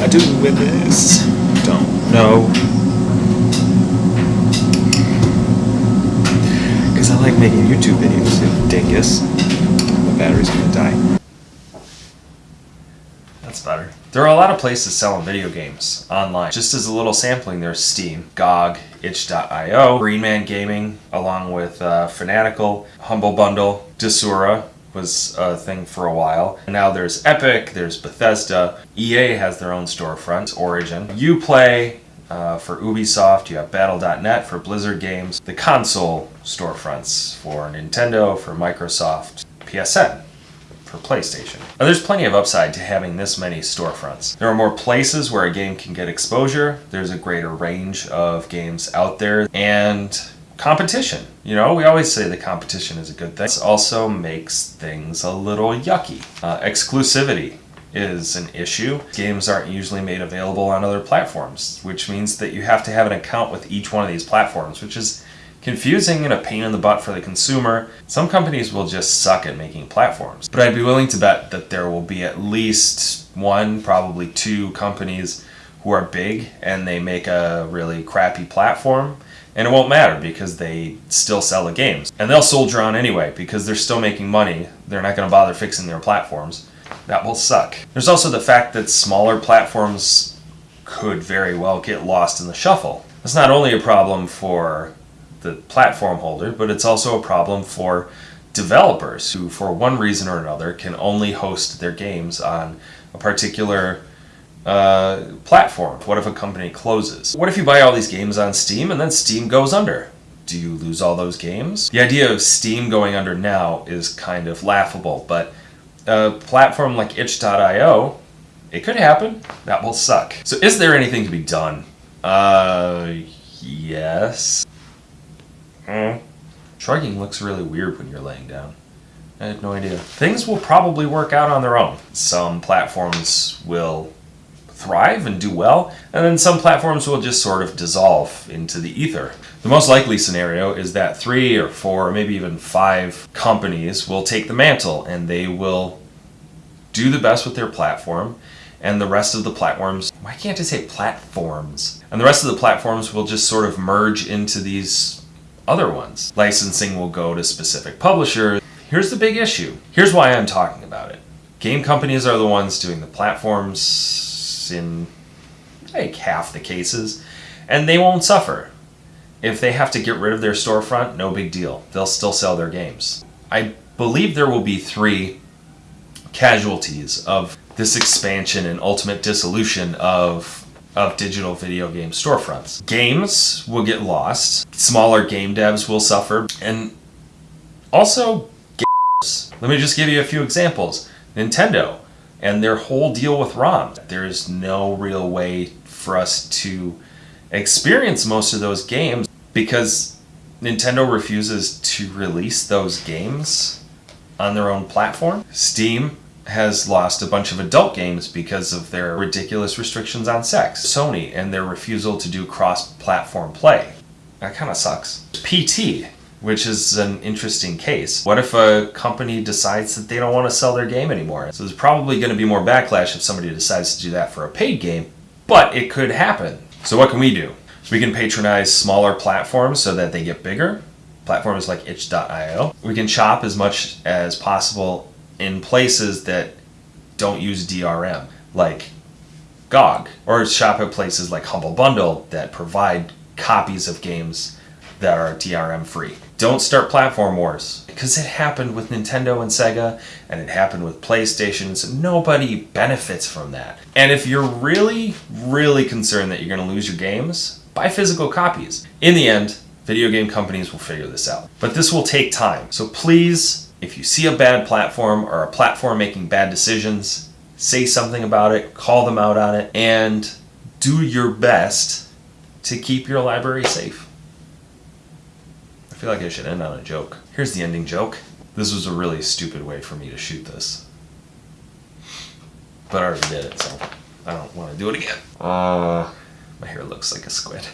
I do with this? Don't know. Because I like making YouTube videos, you dingus. My battery's gonna die. That's better. There are a lot of places selling video games online. Just as a little sampling, there's Steam, GOG, itch.io, Green Man Gaming, along with uh, Fanatical, Humble Bundle, Desura was a thing for a while. And now there's Epic, there's Bethesda, EA has their own storefront, Origin, Uplay, uh, for Ubisoft, you have Battle.net for Blizzard games, the console storefronts for Nintendo, for Microsoft, PSN for PlayStation. Now, there's plenty of upside to having this many storefronts. There are more places where a game can get exposure, there's a greater range of games out there, and competition. You know, we always say the competition is a good thing. This also makes things a little yucky. Uh, exclusivity is an issue. Games aren't usually made available on other platforms, which means that you have to have an account with each one of these platforms, which is confusing and a pain in the butt for the consumer. Some companies will just suck at making platforms. But I'd be willing to bet that there will be at least one, probably two companies who are big and they make a really crappy platform and it won't matter because they still sell the games. And they'll soldier on anyway because they're still making money. They're not going to bother fixing their platforms. That will suck. There's also the fact that smaller platforms could very well get lost in the shuffle. It's not only a problem for the platform holder, but it's also a problem for developers who, for one reason or another, can only host their games on a particular uh, platform. What if a company closes? What if you buy all these games on Steam and then Steam goes under? Do you lose all those games? The idea of Steam going under now is kind of laughable, but a platform like itch.io, it could happen. That will suck. So is there anything to be done? Uh, yes. Mm. Shrugging looks really weird when you're laying down. I had no idea. Things will probably work out on their own. Some platforms will thrive and do well, and then some platforms will just sort of dissolve into the ether. The most likely scenario is that three or four or maybe even five companies will take the mantle and they will do the best with their platform and the rest of the platforms, why can't I say platforms? And the rest of the platforms will just sort of merge into these other ones. Licensing will go to specific publishers. Here's the big issue. Here's why I'm talking about it. Game companies are the ones doing the platforms in like half the cases, and they won't suffer. If they have to get rid of their storefront, no big deal. They'll still sell their games. I believe there will be three casualties of this expansion and ultimate dissolution of of digital video game storefronts. Games will get lost, smaller game devs will suffer, and also gamers. Let me just give you a few examples. Nintendo and their whole deal with ROM. There's no real way for us to experience most of those games because Nintendo refuses to release those games on their own platform. Steam has lost a bunch of adult games because of their ridiculous restrictions on sex. Sony and their refusal to do cross-platform play. That kind of sucks. PT, which is an interesting case. What if a company decides that they don't want to sell their game anymore? So there's probably going to be more backlash if somebody decides to do that for a paid game, but it could happen. So what can we do? We can patronize smaller platforms so that they get bigger. Platforms like itch.io. We can shop as much as possible in places that don't use DRM, like GOG, or shop at places like Humble Bundle that provide copies of games that are DRM free. Don't start platform wars because it happened with Nintendo and Sega and it happened with PlayStation. So nobody benefits from that. And if you're really, really concerned that you're going to lose your games, buy physical copies. In the end, video game companies will figure this out. But this will take time. So please if you see a bad platform or a platform making bad decisions, say something about it, call them out on it, and do your best to keep your library safe. I feel like I should end on a joke. Here's the ending joke. This was a really stupid way for me to shoot this. But I already did it, so I don't want to do it again. Uh, my hair looks like a squid.